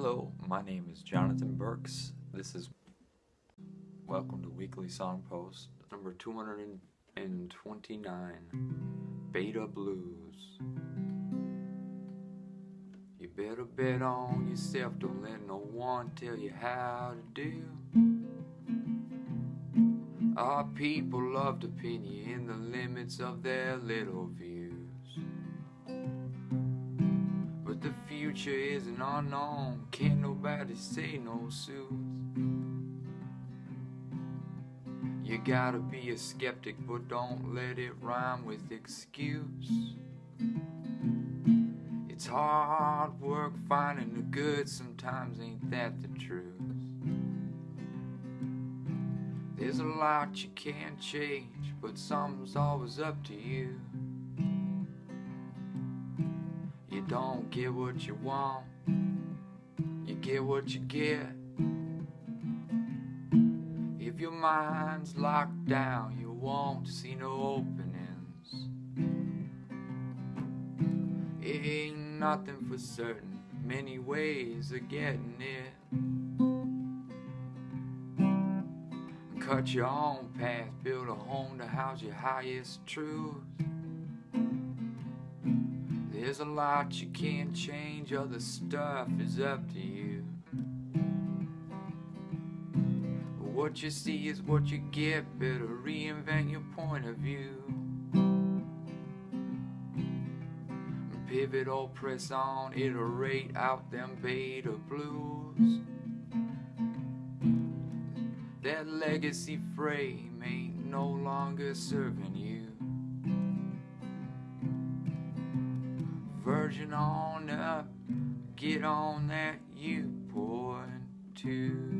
Hello, my name is Jonathan Burks. This is Welcome to Weekly Song Post number 229 Beta Blues. You better bet on yourself, don't let no one tell you how to do. Our people love to pin you in the limits of their little views. Future isn't unknown, can't nobody say no suits. You gotta be a skeptic, but don't let it rhyme with excuse. It's hard work finding the good, sometimes ain't that the truth. There's a lot you can't change, but something's always up to you. Don't get what you want, you get what you get. If your mind's locked down, you won't see no openings. It ain't nothing for certain, many ways of getting it. Cut your own path, build a home to house your highest truths. There's a lot you can't change, other stuff is up to you. What you see is what you get, better reinvent your point of view. Pivot or press on, iterate out them beta blues. That legacy frame ain't no longer serving you. Virgin on up, get on that you point to.